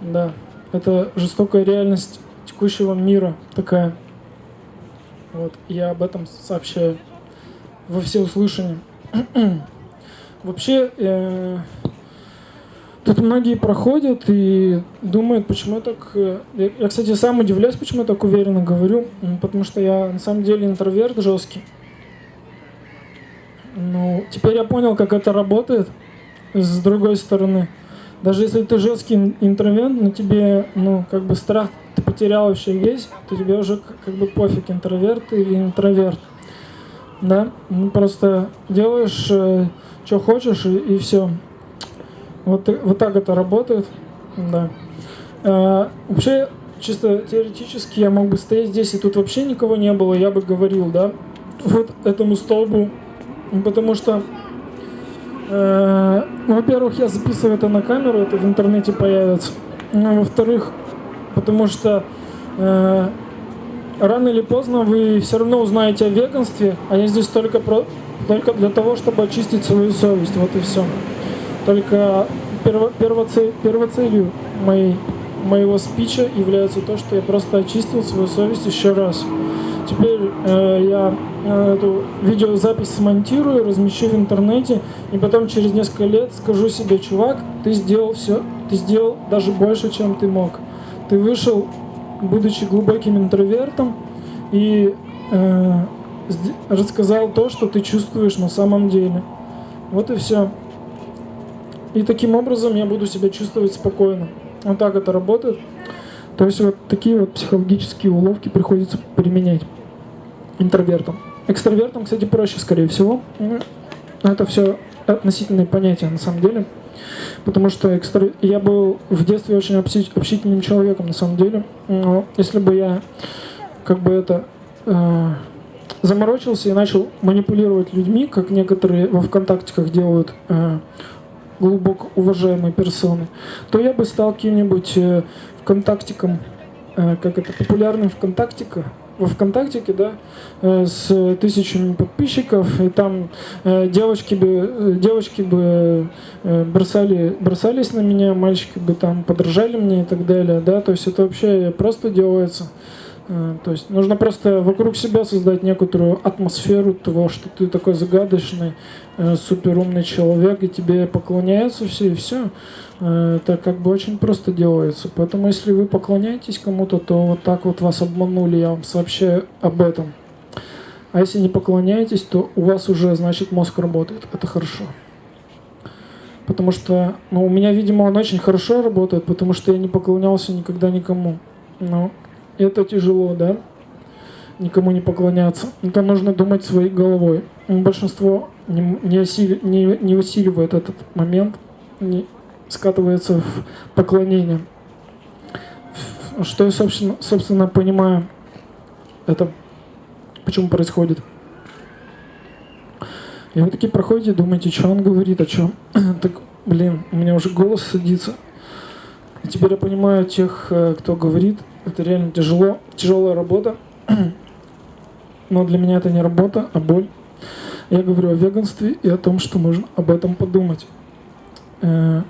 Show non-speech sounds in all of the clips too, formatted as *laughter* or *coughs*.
Да, это жестокая реальность текущего мира такая. Вот, я об этом сообщаю во всеуслышание. *clears throat* Вообще, э, тут многие проходят и думают, почему я так... Э, я, я, кстати, сам удивляюсь, почему я так уверенно говорю, потому что я на самом деле интроверт жесткий. Ну, теперь я понял, как это работает с другой стороны. Даже если ты жесткий интроверт, но тебе, ну, как бы страх ты потерял вообще весь, то тебе уже как бы пофиг, интроверт или интроверт. Да? Ну, просто делаешь, э, что хочешь, и, и все. Вот, вот так это работает. Да. А, вообще, чисто теоретически я мог бы стоять здесь, и тут вообще никого не было, я бы говорил, да, вот этому столбу, потому что Э, ну, во-первых, я записываю это на камеру, это в интернете появится. Ну, во-вторых, потому что э, рано или поздно вы все равно узнаете о веганстве, а я здесь только, про, только для того, чтобы очистить свою совесть, вот и все. Только перво, первоцель, первоцелью моей, моего спича является то, что я просто очистил свою совесть еще раз. Теперь э, я эту видеозапись смонтирую, размещу в интернете, и потом через несколько лет скажу себе, чувак, ты сделал все, ты сделал даже больше, чем ты мог. Ты вышел, будучи глубоким интровертом, и э, рассказал то, что ты чувствуешь на самом деле. Вот и все. И таким образом я буду себя чувствовать спокойно. Вот так это работает. То есть вот такие вот психологические уловки приходится применять интровертом. Экстравертом, кстати, проще, скорее всего. Это все относительные понятия на самом деле. Потому что экстра... я был в детстве очень общительным человеком на самом деле. Но если бы я как бы это э, заморочился и начал манипулировать людьми, как некоторые во ВКонтактиках делают э, глубоко уважаемые персоны, то я бы стал кем-нибудь э, ВКонтактиком, э, как это, популярным ВКонтактика, во ВКонтактике, да, э, с тысячами подписчиков, и там э, девочки бы, э, девочки бы бросали, бросались на меня, мальчики бы там подражали мне и так далее, да, то есть это вообще просто делается. То есть нужно просто вокруг себя создать некоторую атмосферу того, что ты такой загадочный, суперумный человек, и тебе поклоняются все, и все. Это как бы очень просто делается. Поэтому если вы поклоняетесь кому-то, то вот так вот вас обманули, я вам сообщаю об этом. А если не поклоняетесь, то у вас уже, значит, мозг работает. Это хорошо. Потому что, ну, у меня, видимо, он очень хорошо работает, потому что я не поклонялся никогда никому. Ну, это тяжело, да? Никому не поклоняться. Это нужно думать своей головой. Большинство не, не, осили, не, не усиливает этот момент, не, скатывается в поклонение. Что я, собственно, собственно понимаю, это почему происходит. И вы такие проходите, думаете, что он говорит, о чем? *clears throat* так, блин, у меня уже голос садится. И теперь я понимаю тех, э, кто говорит, это реально тяжело, тяжелая работа. *clears throat* Но для меня это не работа, а боль. Я говорю о веганстве и о том, что нужно об этом подумать. Э,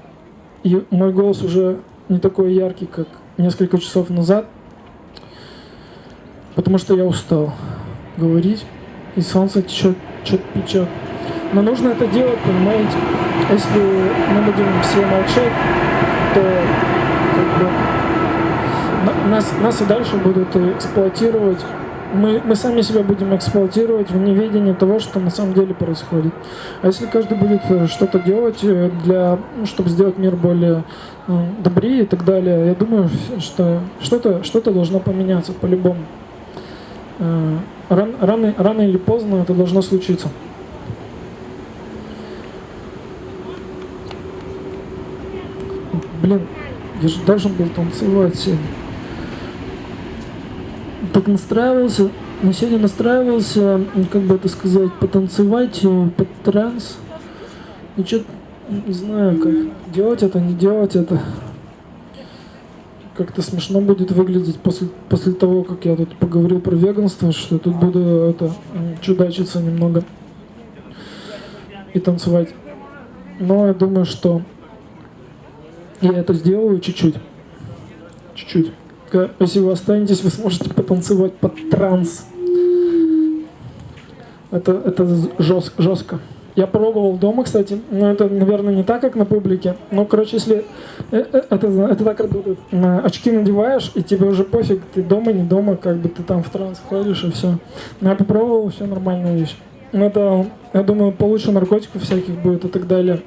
и мой голос уже не такой яркий, как несколько часов назад, потому что я устал говорить, и солнце течет, течет, печет. Но нужно это делать, понимаете? Если мы будем все молчать, то как бы, нас, нас и дальше будут эксплуатировать мы, мы сами себя будем эксплуатировать в неведении того, что на самом деле происходит. А если каждый будет э, что-то делать, э, для, ну, чтобы сделать мир более э, добрее и так далее, я думаю, что что-то что должно поменяться по-любому. Ран, рано, рано или поздно это должно случиться. Блин, я же должен был танцевать сегодня так настраивался, на сегодня настраивался, как бы это сказать, потанцевать э, под транс. И что не знаю, как делать это, не делать это. Как-то смешно будет выглядеть после, после того, как я тут поговорил про веганство, что я тут буду это чудачиться немного и танцевать. Но я думаю, что я это сделаю чуть-чуть. чуть-чуть. Если вы останетесь, вы сможете потанцевать под транс. Это, это жестко, жестко. Я пробовал дома, кстати, но это, наверное, не так, как на публике. Но, короче, если э, э, это, это так работает. Очки надеваешь, и тебе уже пофиг, ты дома, не дома, как бы ты там в транс ходишь, и все. Но я попробовал, все нормальная вещь. Ну, это, я думаю, получше наркотиков всяких будет и так далее.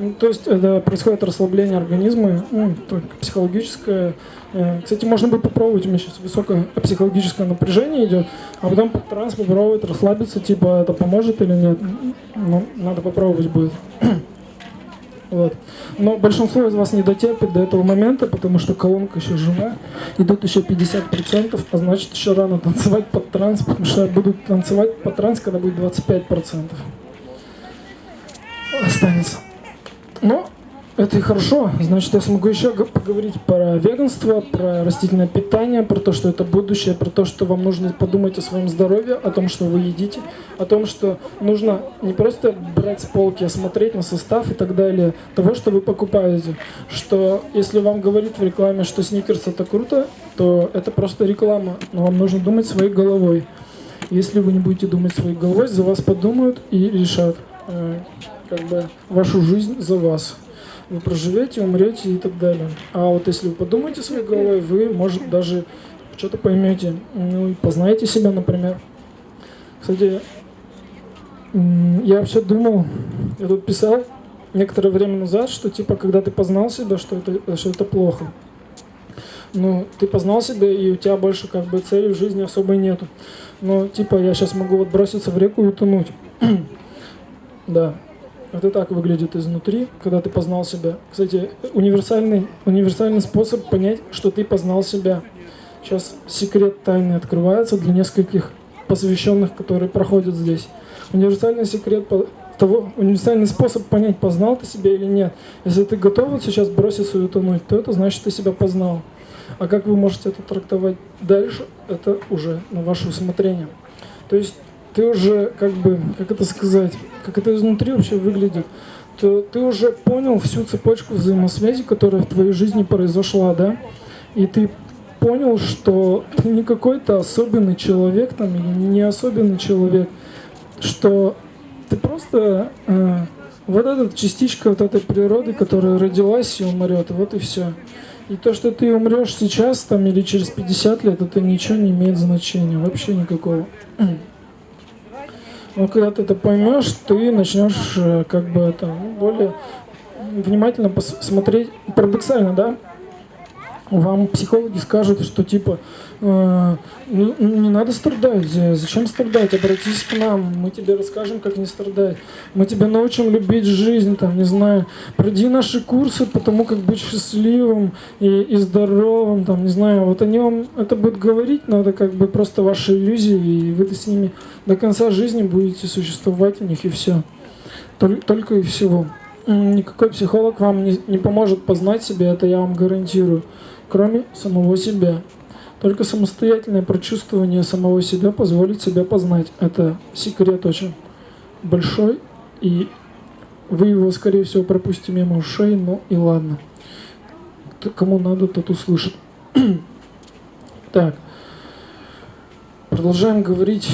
Ну, то есть это происходит расслабление организма, ну, психологическое. Э, кстати, можно бы попробовать, у меня сейчас высокое психологическое напряжение идет, а потом под транс попробовать расслабиться, типа это поможет или нет. Ну, надо попробовать будет. *coughs* Вот. Но большинство из вас не дотерпит до этого момента, потому что колонка еще жива, идут еще 50%, а значит еще рано танцевать под транс, потому что будут танцевать под транс, когда будет 25%. Останется. Но это и хорошо. Значит, я смогу еще поговорить про веганство, про растительное питание, про то, что это будущее, про то, что вам нужно подумать о своем здоровье, о том, что вы едите, о том, что нужно не просто брать с полки, а смотреть на состав и так далее, того, что вы покупаете. Что если вам говорит в рекламе, что сникерс это круто, то это просто реклама, но вам нужно думать своей головой. Если вы не будете думать своей головой, за вас подумают и решат э, как бы вашу жизнь за вас. Вы проживете, умрете и так далее. А вот если вы подумаете своей головой, вы, может, даже что-то поймете, ну и познаете себя, например. Кстати, я вообще думал, я тут писал некоторое время назад, что типа, когда ты познал себя, что это, что это плохо. Ну, ты познал себя, и у тебя больше как бы цели в жизни особой нету. Но типа я сейчас могу вот броситься в реку и утонуть. *clears throat* да, это так выглядит изнутри, когда ты познал себя. Кстати, универсальный, универсальный способ понять, что ты познал себя. Сейчас секрет тайны открывается для нескольких посвященных, которые проходят здесь. Универсальный секрет того, универсальный способ понять, познал ты себя или нет. Если ты готов сейчас броситься и утонуть, то это значит, ты себя познал. А как вы можете это трактовать дальше, это уже на ваше усмотрение. То есть ты уже, как бы, как это сказать, как это изнутри вообще выглядит, то ты уже понял всю цепочку взаимосвязи, которая в твоей жизни произошла, да, и ты понял, что ты не какой-то особенный человек там или не особенный человек, что ты просто э, вот эта частичка вот этой природы, которая родилась и умрет, вот и все. И то, что ты умрешь сейчас там или через 50 лет, это ничего не имеет значения, вообще никакого. Но когда ты это поймешь, ты начнешь э, как бы это ну, более внимательно посмотреть. Парадоксально, да? Вам психологи скажут, что типа э, не, не надо страдать, зачем страдать, обратись к нам, мы тебе расскажем, как не страдать, мы тебя научим любить жизнь, там, не знаю, пройди наши курсы по тому, как быть счастливым и, и здоровым, там, не знаю, вот они вам это будут говорить, это как бы просто ваши иллюзии, и вы с ними до конца жизни будете существовать у них, и все. Только, только и всего. Никакой психолог вам не, не поможет познать себя, это я вам гарантирую кроме самого себя. Только самостоятельное прочувствование самого себя позволит себя познать. Это секрет очень большой, и вы его, скорее всего, пропустите мимо ушей, но и ладно. Кому надо, тот услышит. *clears throat* так, продолжаем говорить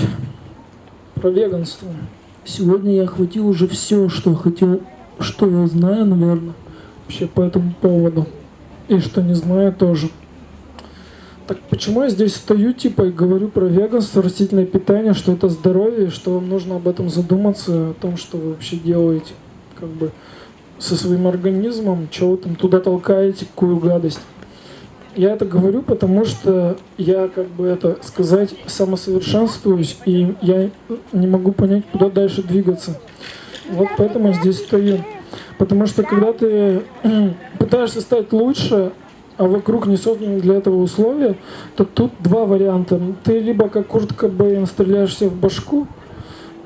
про веганство. Сегодня я охватил уже все, что хотел, что я знаю, наверное, вообще по этому поводу и что не знаю тоже. Так почему я здесь стою, типа, и говорю про веганство, растительное питание, что это здоровье, что вам нужно об этом задуматься, о том, что вы вообще делаете, как бы, со своим организмом, что вы там туда толкаете, какую гадость. Я это говорю, потому что я, как бы это сказать, самосовершенствуюсь, и я не могу понять, куда дальше двигаться. Вот поэтому я здесь стою. Потому что когда ты *clears throat* пытаешься стать лучше, а вокруг не созданы для этого условия, то тут два варианта. Ты либо как Курт Кобейн стреляешься в башку,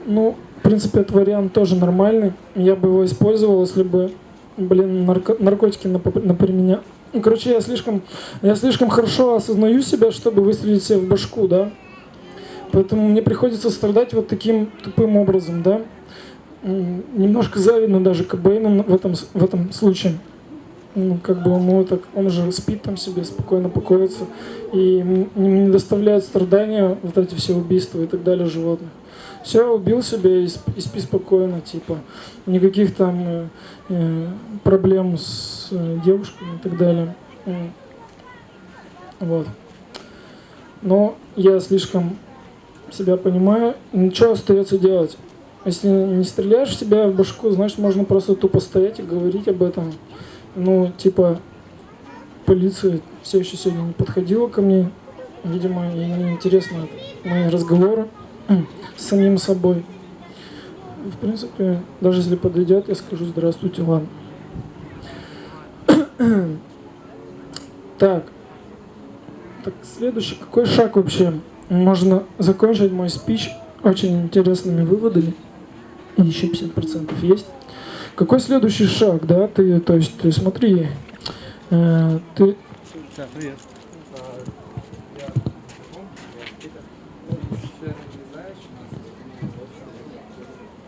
ну, в принципе, этот вариант тоже нормальный. Я бы его использовал, если бы, блин, нарко наркотики например, меня... Ну, короче, я слишком, я слишком хорошо осознаю себя, чтобы выстрелить себе в башку, да. Поэтому мне приходится страдать вот таким тупым образом, да немножко завидно даже Кобейну в этом, в этом случае. ну, как бы ему так, он же спит там себе, спокойно покоится, и не доставляет страдания вот эти все убийства и так далее животных. Все, убил себя и спи, и спи спокойно, типа, никаких там э, э, проблем с э, девушками и так далее. Вот. Но я слишком себя понимаю, ничего остается делать. Если не стреляешь в себя в башку, значит можно просто тупо стоять и говорить об этом. Ну, типа, полиция все еще сегодня не подходила ко мне. Видимо, ей не интересны мои разговоры с самим собой. В принципе, даже если подойдет, я скажу здравствуйте, ладно. *coughs* Так. Так, следующий. Какой шаг вообще? Можно закончить мой спич очень интересными выводами. Еще 50% есть. Какой следующий шаг, да? Ты, то есть, ты смотри, э, ты...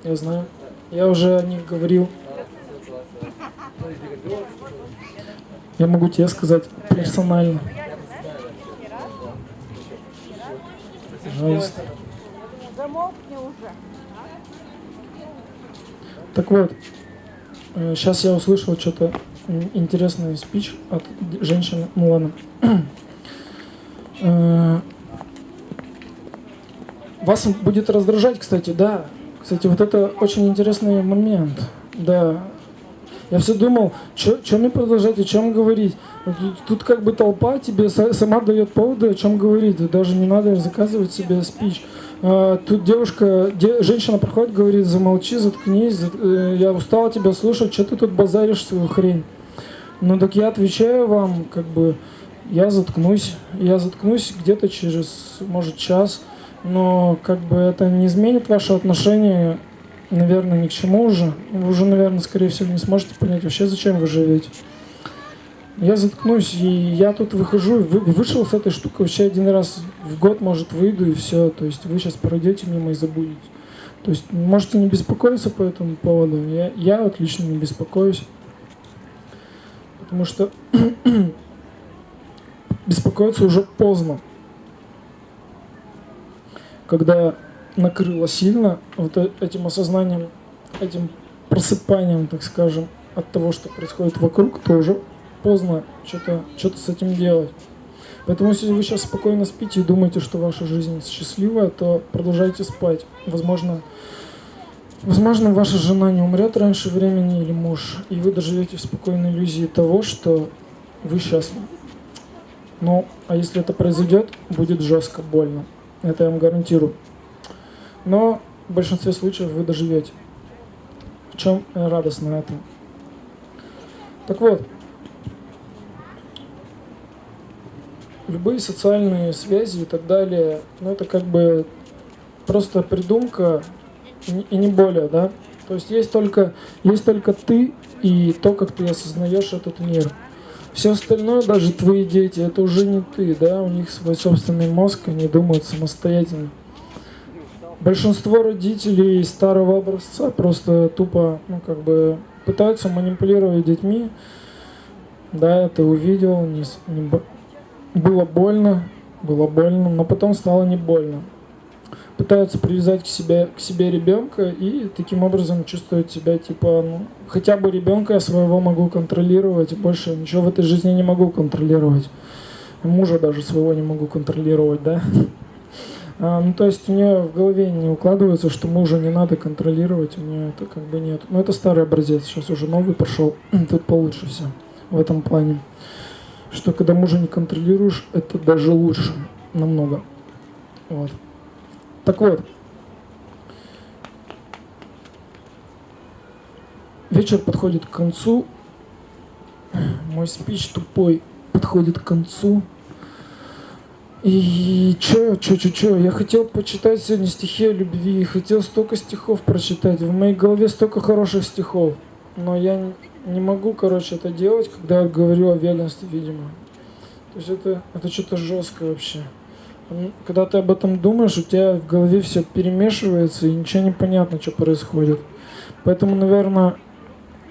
Я знаю. Я уже о них говорил. Я могу тебе сказать персонально. Пожалуйста. Так вот, сейчас э, я услышал что-то интересный спич от женщины. Ну ладно. Э, вас будет раздражать, кстати, да. Кстати, вот это очень интересный момент. Да. Я все думал, что мне продолжать, о чем говорить. Тут, как бы толпа тебе сама дает поводы, о чем говорить. Даже не надо заказывать себе спич. А, тут девушка, де, женщина проходит, говорит, замолчи, заткнись, за, э, я устала тебя слушать, что ты тут базаришь свою хрень. Ну так я отвечаю вам, как бы, я заткнусь, я заткнусь где-то через, может, час, но как бы это не изменит ваше отношение, наверное, ни к чему уже. Вы уже, наверное, скорее всего, не сможете понять вообще, зачем вы живете я заткнусь, и я тут выхожу, вы, вышел с этой штукой вообще один раз в год, может, выйду, и все. То есть вы сейчас пройдете мимо и забудете. То есть можете не беспокоиться по этому поводу. Я, я отлично не беспокоюсь. Потому что *clears throat* беспокоиться уже поздно. Когда накрыло сильно вот э, этим осознанием, этим просыпанием, так скажем, от того, что происходит вокруг, то уже поздно что-то что с этим делать. Поэтому если вы сейчас спокойно спите и думаете, что ваша жизнь счастливая, то продолжайте спать. Возможно, возможно ваша жена не умрет раньше времени или муж, и вы доживете в спокойной иллюзии того, что вы счастливы. Ну, а если это произойдет, будет жестко, больно. Это я вам гарантирую. Но в большинстве случаев вы доживете. В чем радостно это? Так вот, любые социальные связи и так далее, ну это как бы просто придумка и не более, да. То есть есть только, есть только ты и то, как ты осознаешь этот мир. Все остальное, даже твои дети, это уже не ты, да, у них свой собственный мозг, они думают самостоятельно. Большинство родителей старого образца просто тупо, ну, как бы, пытаются манипулировать детьми. Да, ты увидел, не, было больно, было больно, но потом стало не больно. Пытаются привязать к себе, к себе ребенка и таким образом чувствуют себя типа, ну, хотя бы ребенка я своего могу контролировать, больше ничего в этой жизни не могу контролировать. Мужа даже своего не могу контролировать, да? А, ну, то есть у нее в голове не укладывается, что мужа не надо контролировать, у нее это как бы нет. Но это старый образец, сейчас уже новый пошел, *clears throat* тут получше все в этом плане что когда мужа не контролируешь, это даже лучше намного. Вот. Так вот, вечер подходит к концу, мой спич тупой подходит к концу. И чё, чё, чё, чё, я хотел почитать сегодня стихи о любви, хотел столько стихов прочитать, в моей голове столько хороших стихов, но я не могу, короче, это делать, когда я говорю о верности, видимо. То есть это, это что-то жесткое вообще. Когда ты об этом думаешь, у тебя в голове все перемешивается, и ничего не понятно, что происходит. Поэтому, наверное,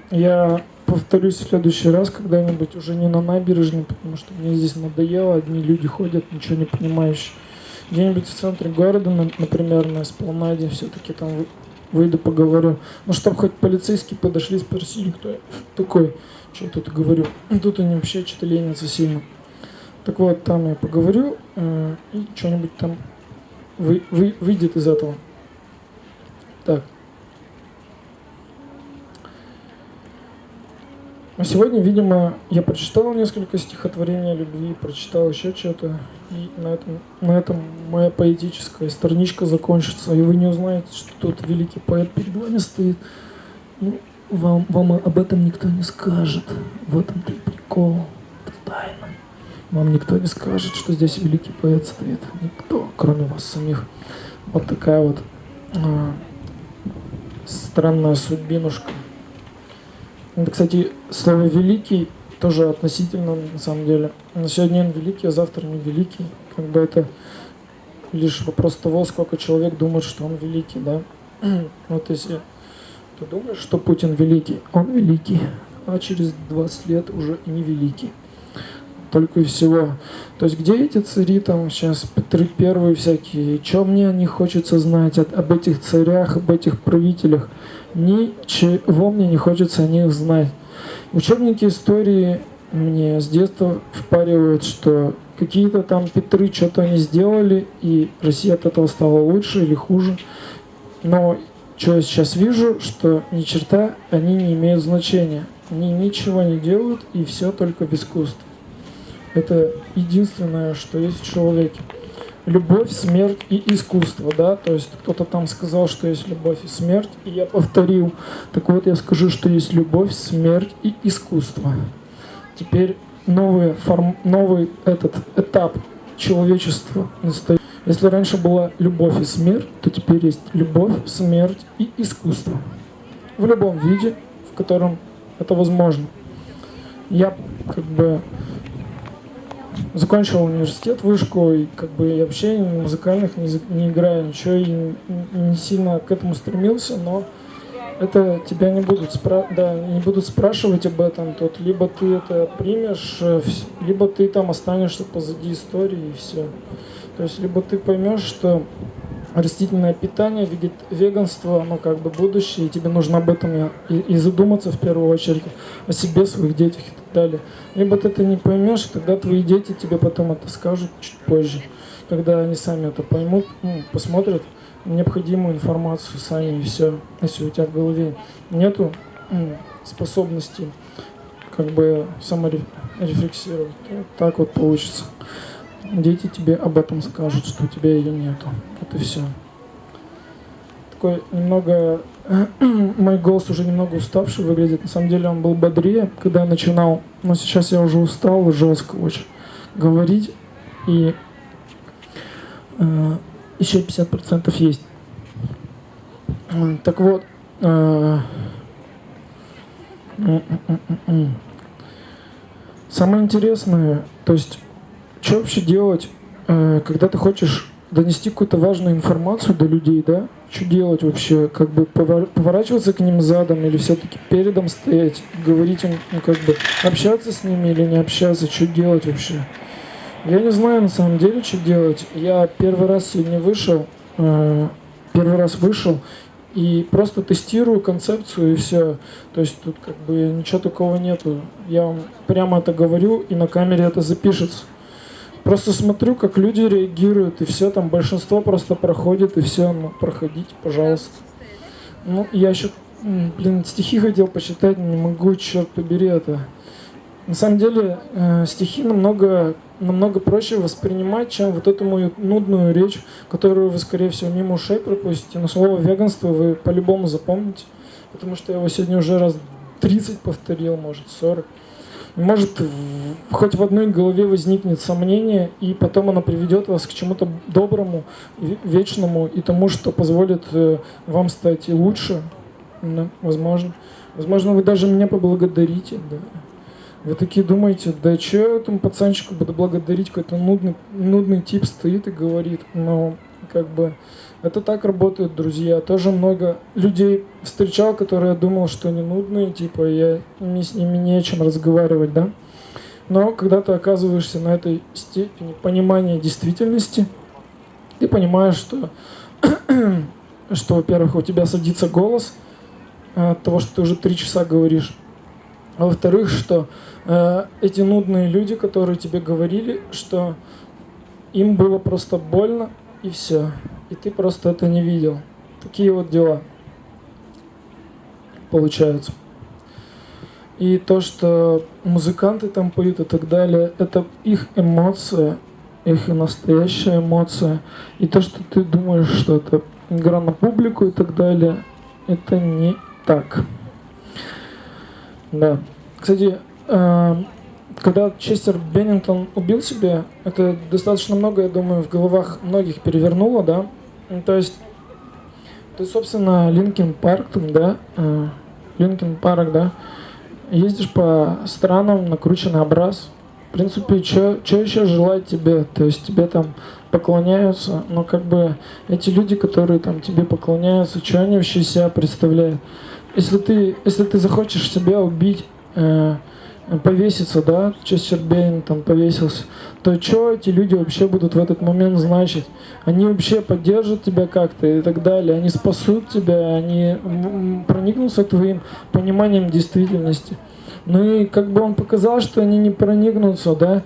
я повторюсь в следующий раз когда-нибудь уже не на набережной, потому что мне здесь надоело, одни люди ходят, ничего не понимающие. Где-нибудь в центре города, например, на Эспланаде, все-таки там выйду поговорю. Ну, чтобы хоть полицейские подошли, спросили, кто я такой, что я тут говорю. Тут они вообще что-то ленятся сильно. Так вот, там я поговорю, э, и что-нибудь там вы, вы, выйдет из этого. Так. А сегодня, видимо, я прочитал несколько стихотворений о любви, прочитал еще что-то, и на этом, на этом моя поэтическая страничка закончится, и вы не узнаете, что тут великий поэт перед вами стоит. Ну, вам, вам об этом никто не скажет. В этом-то и прикол. Это тайна. Вам никто не скажет, что здесь великий поэт стоит. Никто, кроме вас самих. Вот такая вот а, странная судьбинушка. Это, кстати, слово «великий» тоже относительно, на самом деле. На сегодня он великий, а завтра не великий. Как бы это лишь вопрос того, сколько человек думает, что он великий, да. *clears throat* Вот если ты думаешь, что Путин великий, он великий, а через 20 лет уже и не великий. Только и всего. То есть где эти цари там сейчас, Петры Первые всякие, что мне не хочется знать об этих царях, об этих правителях. Ничего мне не хочется о них знать. Учебники истории мне с детства впаривают, что какие-то там Петры что-то они сделали, и Россия от этого стала лучше или хуже. Но что я сейчас вижу, что ни черта они не имеют значения. Они ничего не делают, и все только в искусстве. Это единственное, что есть в человеке любовь, смерть и искусство, да, то есть кто-то там сказал, что есть любовь и смерть, и я повторил, так вот я скажу, что есть любовь, смерть и искусство. Теперь новый, форм, новый этот этап человечества настоит. Если раньше была любовь и смерть, то теперь есть любовь, смерть и искусство. В любом виде, в котором это возможно. Я как бы закончил университет, вышку, и как бы я вообще музыкальных не, не играю, ничего, и не сильно к этому стремился, но это тебя не будут, спра да, не будут спрашивать об этом, тут либо ты это примешь, э, либо ты там останешься позади истории и все. То есть либо ты поймешь, что растительное питание, веганство, ну как бы будущее, и тебе нужно об этом и, и задуматься в первую очередь о себе, своих детях и так далее. Либо ты это не поймешь, тогда твои дети тебе потом это скажут чуть позже, когда они сами это поймут, ну, посмотрят необходимую информацию сами и все, если у тебя в голове нету ну, способности как бы саморефлексировать, так вот получится дети тебе об этом скажут, что у тебя ее нету. Вот и все. Такой немного... *clears throat* Мой голос уже немного уставший выглядит. На самом деле он был бодрее, когда я начинал. Но сейчас я уже устал жестко очень говорить. И э, еще 50% есть. Так вот, э, самое интересное, то есть что вообще делать, э, когда ты хочешь донести какую-то важную информацию до людей, да? Что делать вообще? Как бы поворачиваться к ним задом или все-таки передом стоять, говорить им, ну как бы общаться с ними или не общаться, что делать вообще? Я не знаю на самом деле, что делать. Я первый раз сегодня вышел, э, первый раз вышел и просто тестирую концепцию и все. То есть тут как бы ничего такого нету. Я вам прямо это говорю и на камере это запишется. Просто смотрю, как люди реагируют, и все, там большинство просто проходит, и все, ну, проходите, пожалуйста. Ну, я еще, блин, стихи хотел почитать, не могу, черт побери это. На самом деле, э, стихи намного, намного проще воспринимать, чем вот эту мою нудную речь, которую вы, скорее всего, мимо ушей пропустите. Но слово веганство вы по-любому запомните, потому что я его сегодня уже раз 30 повторил, может, 40 может хоть в одной голове возникнет сомнение, и потом оно приведет вас к чему-то доброму, вечному и тому, что позволит э, вам стать лучше, да, возможно. Возможно, вы даже меня поблагодарите, да. Вы такие думаете, да что этому пацанчику буду благодарить, какой-то нудный, нудный тип стоит и говорит, но как бы это так работают друзья. Тоже много людей встречал, которые думал, что они нудные, типа я не, с ними не о чем разговаривать, да. Но когда ты оказываешься на этой степени понимания действительности, ты понимаешь, что, *clears throat* что во-первых, у тебя садится голос от того, что ты уже три часа говоришь. А во-вторых, что э, эти нудные люди, которые тебе говорили, что им было просто больно, и все. И ты просто это не видел. Такие вот дела получаются. И то, что музыканты там поют и так далее, это их эмоция, их настоящая эмоция. И то, что ты думаешь, что это игра на публику и так далее, это не так. Да. Кстати, э, когда Честер Беннингтон убил себя, это достаточно много, я думаю, в головах многих перевернуло, да. Ну, то есть, ты, собственно, Linkin Park, да, э, Linkin Park, да, ездишь по странам, накрученный образ. В принципе, что еще желать тебе? То есть тебе там поклоняются, но как бы эти люди, которые там тебе поклоняются, что они вообще себя представляют? Если ты, если ты захочешь себя убить, э, повеситься, да, Честер Бейн там повесился, то что эти люди вообще будут в этот момент значить? Они вообще поддержат тебя как-то и так далее, они спасут тебя, они проникнутся твоим пониманием действительности. Ну и как бы он показал, что они не проникнутся, да,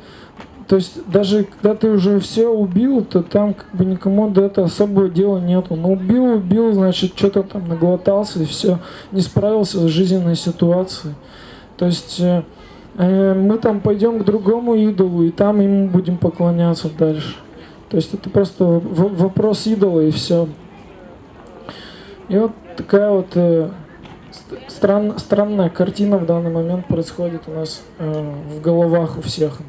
то есть даже когда ты уже все убил, то там как бы никому до этого особого дела нету. Но убил, убил, значит, что-то там наглотался и все, не справился с жизненной ситуацией. То есть Э, мы там пойдем к другому идолу, и там ему будем поклоняться дальше. То есть это просто вопрос идола и все. И вот такая вот э, стран, странная картина в данный момент происходит у нас э, в головах у всех.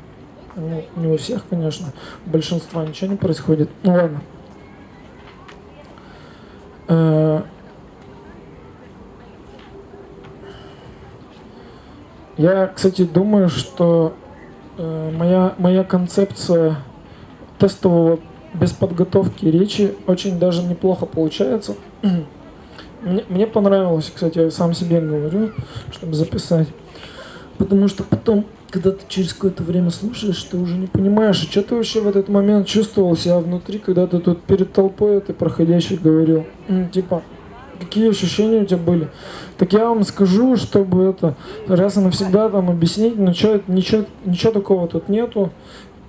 Ну, не у всех, конечно, у большинства ничего не происходит. Ну ладно. Э, Я, кстати, думаю, что э, моя, моя концепция тестового без подготовки речи очень даже неплохо получается. *clears throat* Мне, мне понравилось, кстати, я сам себе говорю, чтобы записать. Потому что потом, когда ты через какое-то время слушаешь, ты уже не понимаешь, что ты вообще в этот момент чувствовал себя внутри, когда ты тут перед толпой этой проходящей говорил. Типа, какие ощущения у тебя были. Так я вам скажу, чтобы это раз и навсегда там объяснить, но что, ничего, ничего такого тут нету.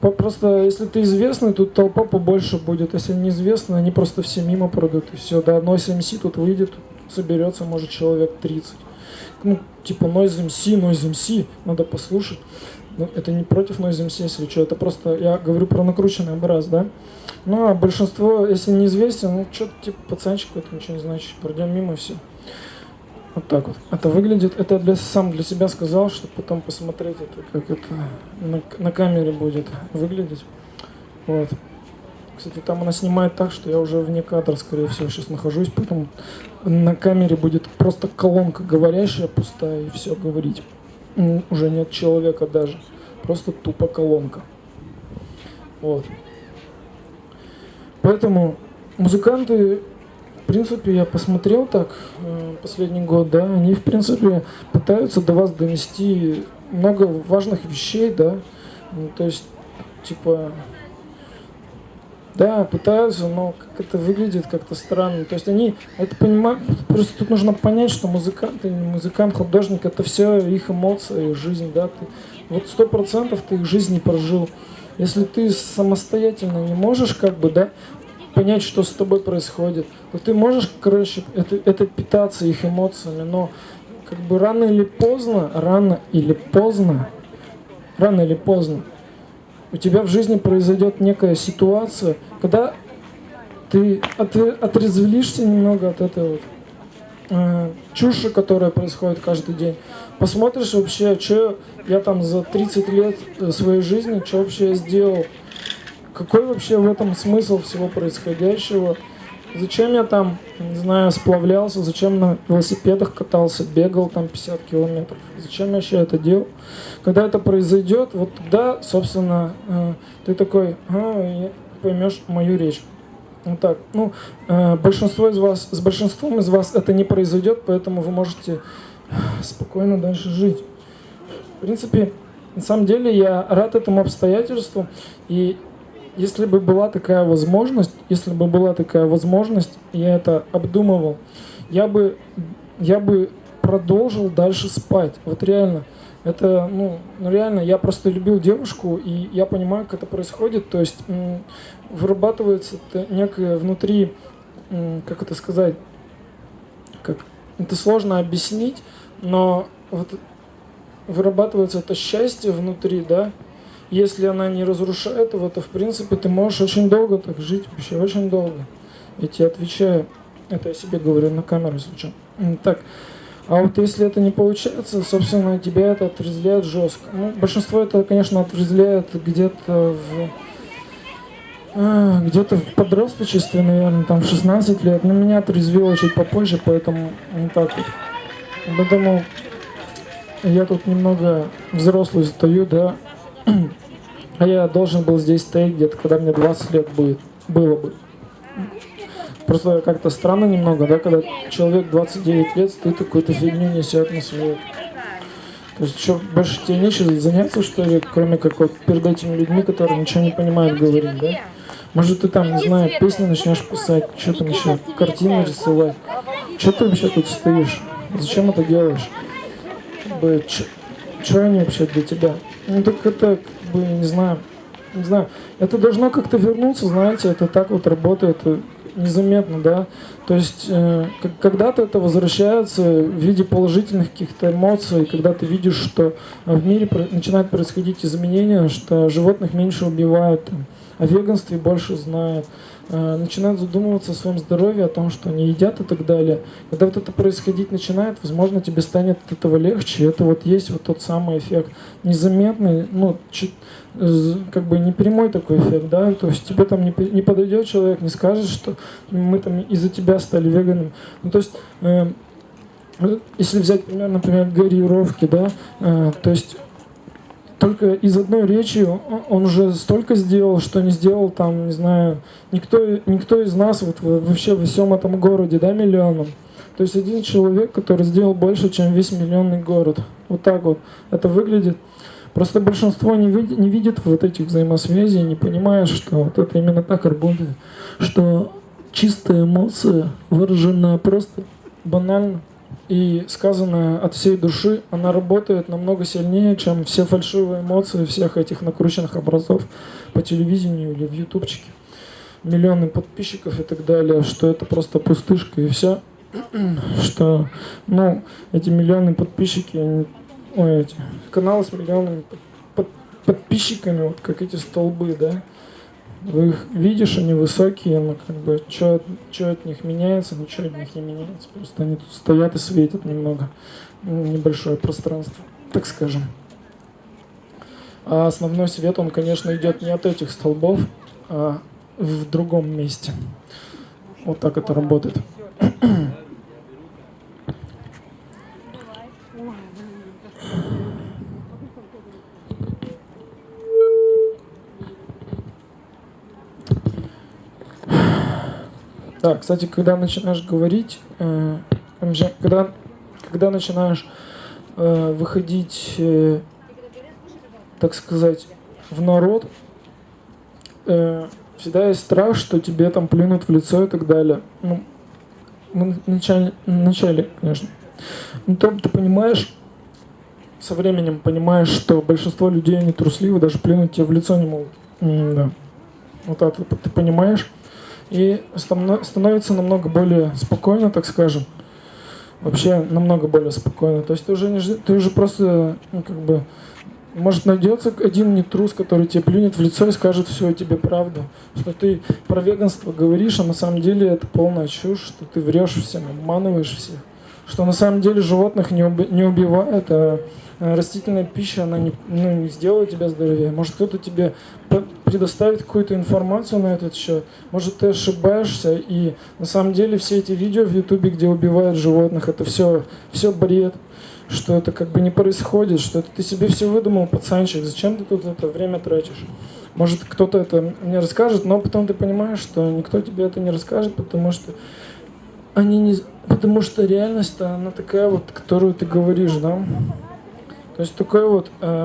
Просто если ты известный, тут толпа побольше будет. Если неизвестный, они просто все мимо пройдут. И все, да, Noise MC тут выйдет, соберется, может, человек 30. Ну, типа Noise MC, Noise MC, надо послушать. Ну, это не против Noise MC, если что, это просто, я говорю про накрученный образ, да. Ну, а большинство, если неизвестен, ну, что-то типа пацанчик, это ничего не значит, пройдем мимо все. Вот так вот. Это выглядит, это для, сам для себя сказал, чтобы потом посмотреть это, как это на, на камере будет выглядеть. Вот. Кстати, там она снимает так, что я уже вне кадра, скорее всего, сейчас нахожусь, поэтому на камере будет просто колонка говорящая, пустая, и все говорить уже нет человека даже. Просто тупо колонка. Вот. Поэтому музыканты, в принципе, я посмотрел так э, последний год, да, они, в принципе, пытаются до вас донести много важных вещей, да, ну, то есть, типа, да, пытаются, но как это выглядит как-то странно. То есть они это понимают, просто тут нужно понять, что музыкант, музыкант, художник, это все их эмоции, их жизнь, да. Ты, вот сто процентов ты их жизнь не прожил. Если ты самостоятельно не можешь, как бы, да, понять, что с тобой происходит, то ты можешь, короче, это, это питаться их эмоциями, но как бы рано или поздно, рано или поздно, рано или поздно, у тебя в жизни произойдет некая ситуация, когда ты отрезвлишься немного от этой вот э, чуши, которая происходит каждый день. Посмотришь вообще, что я там за 30 лет своей жизни, что вообще я сделал, какой вообще в этом смысл всего происходящего, Зачем я там, не знаю, сплавлялся, зачем на велосипедах катался, бегал там 50 километров, зачем я вообще это делал? Когда это произойдет, вот тогда, собственно, э, ты такой, а, поймешь мою речь. Вот так. Ну, э, большинство из вас, с большинством из вас это не произойдет, поэтому вы можете спокойно дальше жить. В принципе, на самом деле я рад этому обстоятельству, и если бы была такая возможность, если бы была такая возможность, я это обдумывал, я бы, я бы продолжил дальше спать. Вот реально. Это, ну, ну, реально, я просто любил девушку, и я понимаю, как это происходит. То есть вырабатывается некое внутри, как это сказать, как это сложно объяснить, но вот вырабатывается это счастье внутри, да, если она не разрушает его, то в принципе ты можешь очень долго так жить, вообще очень долго. Я тебе отвечаю, это я себе говорю на камеру, что. Так, а вот если это не получается, собственно, тебя это отрезвляет жестко. Ну, большинство это, конечно, отрезвляет где-то в а, где-то в подросточестве, наверное, там в 16 лет. Но меня отрезвило чуть попозже, поэтому не так вот. Поэтому я тут немного взрослый стою, да. *clears throat* А я должен был здесь стоять где-то, когда мне 20 лет будет, было бы. Просто как-то странно немного, да, когда человек 29 лет стоит какую-то фигню несет на свет. То есть что, больше тебе нечего заняться, что ли, кроме как вот перед этими людьми, которые ничего не понимают говорить, да? Может, ты там, не знаю, песни начнешь писать, что там еще, картины рисовать. Что ты вообще тут стоишь? Зачем это делаешь? Что они вообще для тебя? Ну так это, как бы, не знаю, не знаю. Это должно как-то вернуться, знаете, это так вот работает незаметно, да. То есть, э, когда-то это возвращается в виде положительных каких-то эмоций, когда ты видишь, что в мире начинают происходить изменения, что животных меньше убивают, там, о веганстве больше знают, э, начинают задумываться о своем здоровье, о том, что они едят и так далее. Когда вот это происходить начинает, возможно, тебе станет от этого легче. Это вот есть вот тот самый эффект незаметный, ну, как бы не прямой такой эффект, да, то есть тебе там не, не подойдет человек, не скажет, что мы там из-за тебя стали веганом. Ну, то есть э, если взять пример, например, Гарри Ровки, да, э, то есть только из одной речи он уже столько сделал, что не сделал там, не знаю, никто, никто из нас вот вообще во всем этом городе, да, миллионом. То есть один человек, который сделал больше, чем весь миллионный город. Вот так вот это выглядит. Просто большинство не, видит, не видит вот этих взаимосвязей, не понимает, что вот это именно так работает. Что чистая эмоция выражена просто банально и сказанная от всей души, она работает намного сильнее, чем все фальшивые эмоции всех этих накрученных образов по телевидению или в ютубчике. Миллионы подписчиков и так далее, что это просто пустышка и все. *clears throat* Что, ну, эти миллионы подписчики, ой, эти каналы с миллионами под, под, подписчиками, вот как эти столбы, да, их видишь, они высокие, но как бы что от них меняется, ничего от них не меняется. Просто они тут стоят и светят немного. Небольшое пространство, так скажем. А основной свет, он, конечно, идет не от этих столбов, а в другом месте. Вот так это работает. Да, кстати, когда начинаешь говорить, э, когда, когда начинаешь э, выходить, э, так сказать, в народ, э, всегда есть страх, что тебе там плюнут в лицо и так далее. Ну, в начале, в начале конечно. Но там ты понимаешь, со временем понимаешь, что большинство людей, они трусливы, даже плюнуть тебе в лицо не могут. М да. Вот так ты понимаешь и становится намного более спокойно, так скажем. Вообще намного более спокойно. То есть ты уже, не, ты уже просто, ну, как бы, может найдется один нетрус, который тебе плюнет в лицо и скажет все тебе правду. Что ты про веганство говоришь, а на самом деле это полная чушь, что ты врешь всем, обманываешь всех. Что на самом деле животных не, уби не убивает, а растительная пища, она не, ну, не сделает тебя здоровее. Может кто-то тебе предоставить какую-то информацию на этот счет. Может, ты ошибаешься, и на самом деле все эти видео в Ютубе, где убивают животных, это все, все бред, что это как бы не происходит, что это ты себе все выдумал, пацанчик, зачем ты тут это время тратишь? Может, кто-то это мне расскажет, но потом ты понимаешь, что никто тебе это не расскажет, потому что они не... Потому что реальность, она такая вот, которую ты говоришь, да? То есть такой вот... Э,